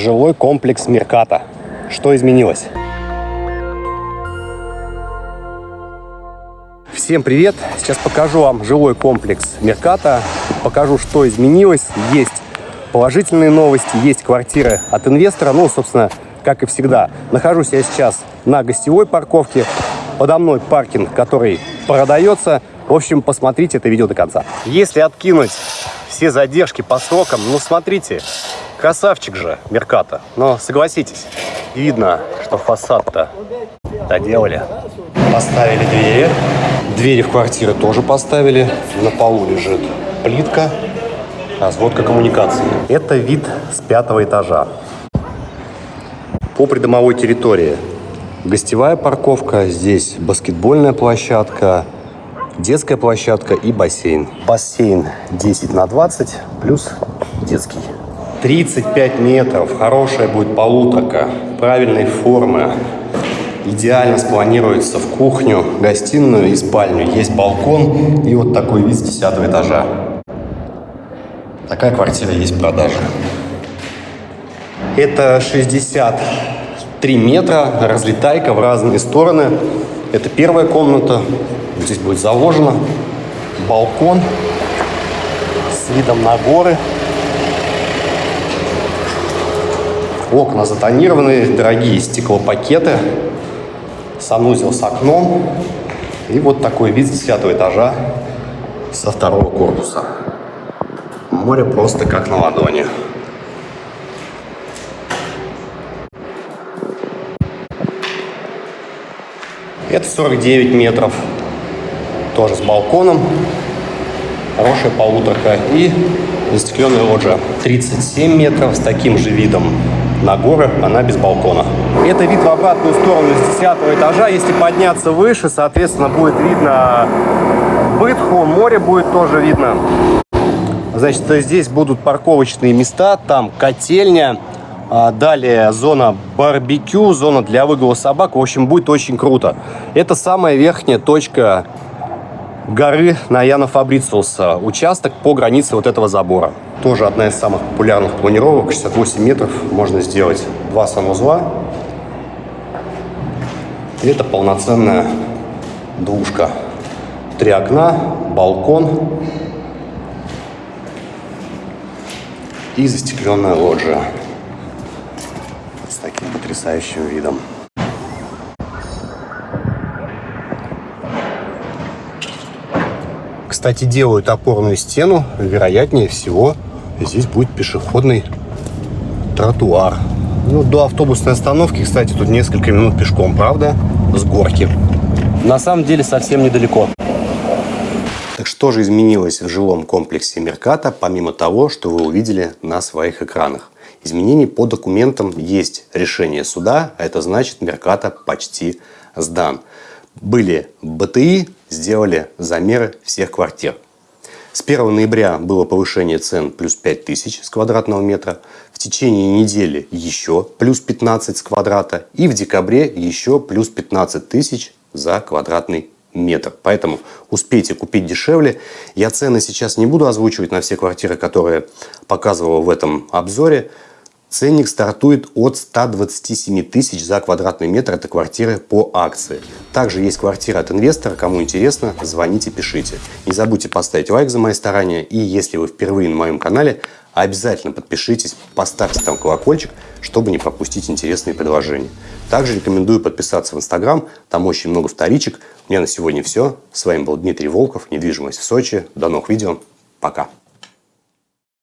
жилой комплекс Мерката. Что изменилось? Всем привет! Сейчас покажу вам жилой комплекс Мерката. Покажу, что изменилось. Есть положительные новости, есть квартиры от инвестора. Ну, собственно, как и всегда. Нахожусь я сейчас на гостевой парковке. Подо мной паркинг, который продается. В общем, посмотрите это видео до конца. Если откинуть все задержки по срокам, ну, смотрите, красавчик же Мерката. Но согласитесь, видно, что фасад-то доделали. Поставили двери. Двери в квартиры тоже поставили. На полу лежит плитка, разводка коммуникации. Это вид с пятого этажа. По придомовой территории гостевая парковка, здесь баскетбольная площадка, детская площадка и бассейн. Бассейн 10 на 20 плюс детский. 35 метров, хорошая будет полуторка, правильной формы. Идеально спланируется в кухню, гостиную и спальню. Есть балкон и вот такой вид с 10 этажа. Такая квартира есть в продаже. Это 63 метра, разлетайка в разные стороны. Это первая комната. Здесь будет заложено. Балкон с видом на горы. Окна затонированные, дорогие стеклопакеты. Санузел с окном. И вот такой вид с 10 этажа со второго корпуса. Море просто как на ладони. Это 49 метров. Тоже с балконом. Хорошая полуторка. И застекленная лоджия. 37 метров с таким же видом на горы. Она без балкона. Это вид в обратную сторону с 10 этажа. Если подняться выше, соответственно, будет видно Бытху. Море будет тоже видно. Значит, здесь будут парковочные места. Там котельня. А далее зона барбекю, зона для выгула собак. В общем, будет очень круто. Это самая верхняя точка горы на Яна Фабрициуса. Участок по границе вот этого забора. Тоже одна из самых популярных планировок. 68 метров можно сделать два санузла. Это полноценная двушка. Три окна, балкон и застекленная лоджия таким потрясающим видом. Кстати, делают опорную стену. Вероятнее всего, здесь будет пешеходный тротуар. Ну, до автобусной остановки, кстати, тут несколько минут пешком, правда? С горки. На самом деле, совсем недалеко. Так что же изменилось в жилом комплексе Мерката, помимо того, что вы увидели на своих экранах? изменений по документам есть решение суда, а это значит Мерката почти сдан. Были БТИ, сделали замеры всех квартир. С 1 ноября было повышение цен плюс 5000 с квадратного метра. В течение недели еще плюс 15 с квадрата. И в декабре еще плюс 15 тысяч за квадратный метр. Поэтому успейте купить дешевле. Я цены сейчас не буду озвучивать на все квартиры, которые показывал в этом обзоре. Ценник стартует от 127 тысяч за квадратный метр. Это квартиры по акции. Также есть квартира от инвестора. Кому интересно, звоните, пишите. Не забудьте поставить лайк за мои старания. И если вы впервые на моем канале, обязательно подпишитесь, поставьте там колокольчик, чтобы не пропустить интересные предложения. Также рекомендую подписаться в Инстаграм. Там очень много вторичек. У меня на сегодня все. С вами был Дмитрий Волков. Недвижимость в Сочи. До новых видео. Пока.